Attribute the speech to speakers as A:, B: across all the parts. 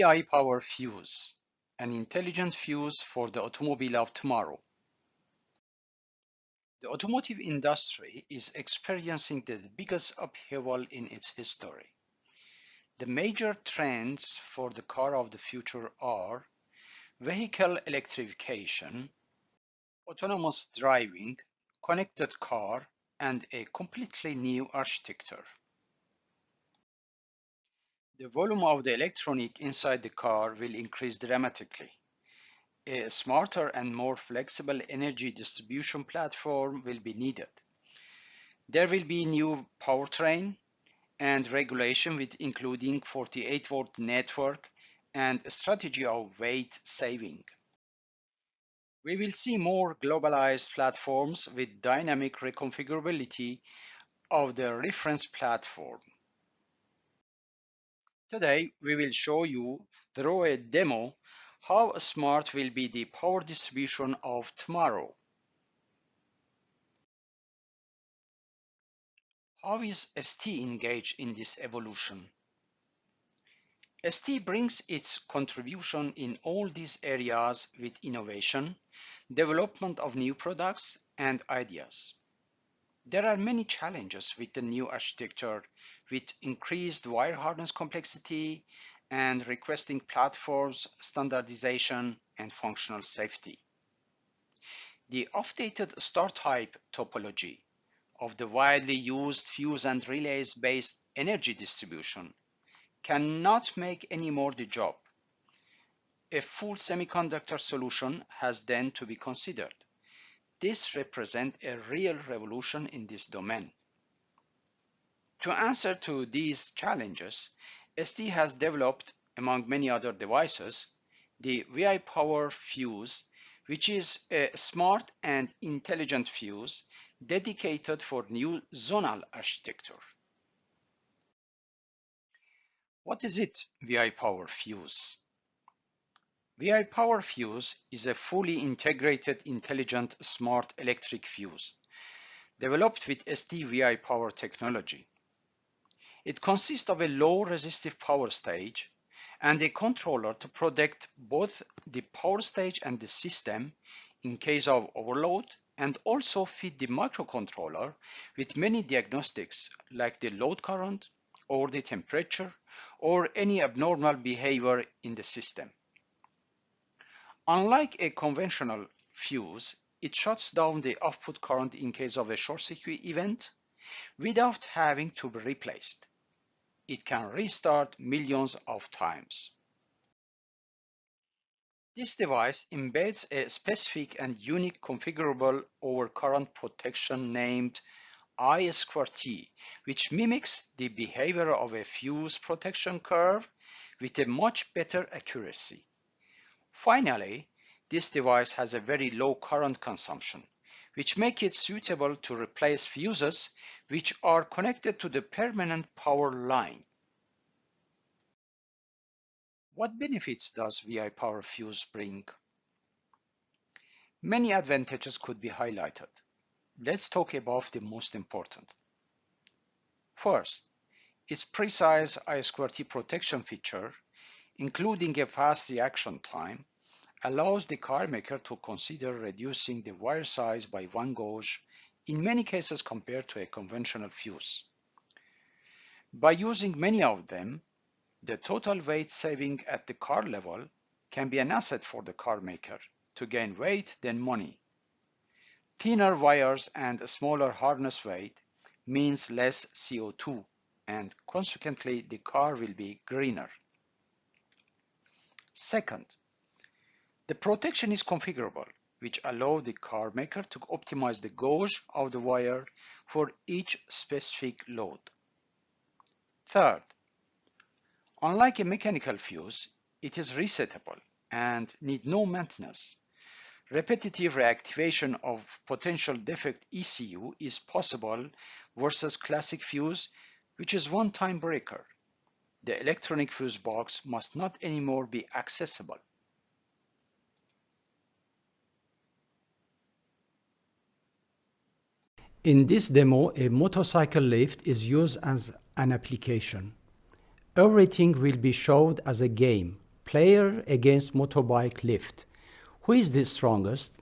A: VIPower Fuse, an intelligent fuse for the automobile of tomorrow. The automotive industry is experiencing the biggest upheaval in its history. The major trends for the car of the future are vehicle electrification, autonomous driving, connected car, and a completely new architecture. The volume of the electronic inside the car will increase dramatically. A smarter and more flexible energy distribution platform will be needed. There will be new powertrain and regulation with including 48 volt network and a strategy of weight saving. We will see more globalized platforms with dynamic reconfigurability of the reference platform. Today, we will show you through a demo how smart will be the power distribution of tomorrow. How is ST engaged in this evolution? ST brings its contribution in all these areas with innovation, development of new products, and ideas. There are many challenges with the new architecture with increased wire harness complexity and requesting platforms, standardization, and functional safety. The updated star type topology of the widely used fuse and relays based energy distribution cannot make any more the job. A full semiconductor solution has then to be considered. This represents a real revolution in this domain. To answer to these challenges, ST has developed, among many other devices, the VIPower Fuse, which is a smart and intelligent fuse dedicated for new zonal architecture. What is it, VI Power Fuse? VIPower Fuse is a fully integrated intelligent smart electric fuse developed with ST VIPower technology. It consists of a low resistive power stage and a controller to protect both the power stage and the system in case of overload and also feed the microcontroller with many diagnostics like the load current or the temperature or any abnormal behavior in the system. Unlike a conventional fuse, it shuts down the output current in case of a short circuit event without having to be replaced it can restart millions of times. This device embeds a specific and unique configurable overcurrent protection named I2T, which mimics the behavior of a fuse protection curve with a much better accuracy. Finally, this device has a very low current consumption, which make it suitable to replace fuses which are connected to the permanent power line. What benefits does VIPower Fuse bring? Many advantages could be highlighted. Let's talk about the most important. First, its precise I2T protection feature, including a fast reaction time, allows the car maker to consider reducing the wire size by one gauge in many cases compared to a conventional fuse. By using many of them, the total weight saving at the car level can be an asset for the car maker to gain weight than money. Thinner wires and a smaller harness weight means less CO2 and consequently the car will be greener. Second, the protection is configurable, which allow the car maker to optimize the gauge of the wire for each specific load. Third, unlike a mechanical fuse, it is resettable and need no maintenance. Repetitive reactivation of potential defect ECU is possible versus classic fuse, which is one-time breaker. The electronic fuse box must not anymore be accessible.
B: In this demo, a motorcycle lift is used as an application. Everything will be showed as a game, player against motorbike lift. Who is the strongest?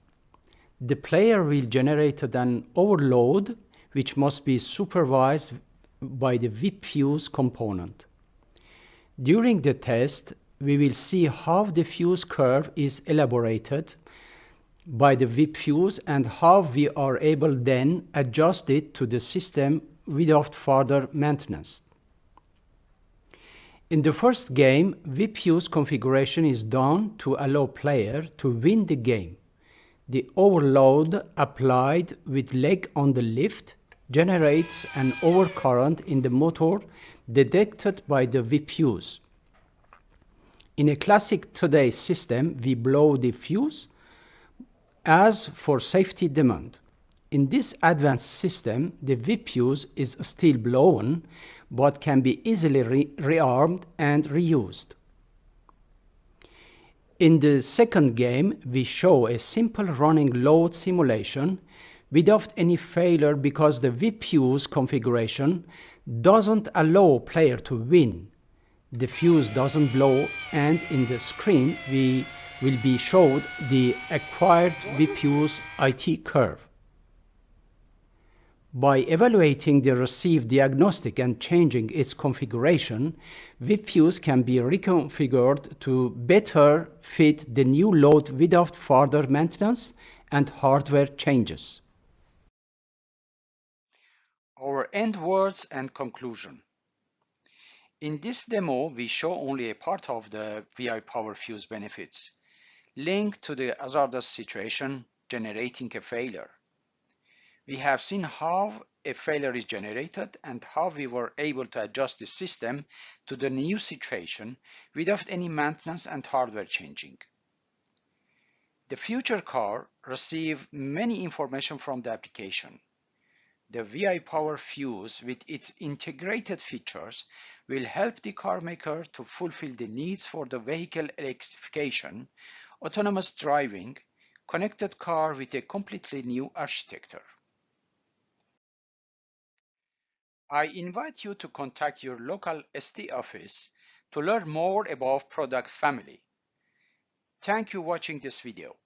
B: The player will generate an overload which must be supervised by the VIP fuse component. During the test, we will see how the fuse curve is elaborated by the VIP fuse and how we are able then adjust it to the system without further maintenance. In the first game, VIP fuse configuration is done to allow player to win the game. The overload applied with leg on the lift generates an overcurrent in the motor detected by the VIP fuse. In a classic today system, we blow the fuse as for safety demand. In this advanced system, the VIP fuse is still blown, but can be easily re rearmed and reused. In the second game, we show a simple running load simulation without any failure because the VIP fuse configuration doesn't allow player to win. The fuse doesn't blow and in the screen we will be showed the acquired VIP fuse IT curve. By evaluating the received diagnostic and changing its configuration, VIP fuse can be reconfigured to better fit the new load without further maintenance and hardware changes.
A: Our end words and conclusion. In this demo, we show only a part of the VIPower Fuse benefits, linked to the hazardous situation generating a failure. We have seen how a failure is generated and how we were able to adjust the system to the new situation without any maintenance and hardware changing. The future car receive many information from the application. The VIPower Fuse with its integrated features will help the car maker to fulfill the needs for the vehicle electrification, autonomous driving, connected car with a completely new architecture. I invite you to contact your local ST office to learn more about product family. Thank you for watching this video.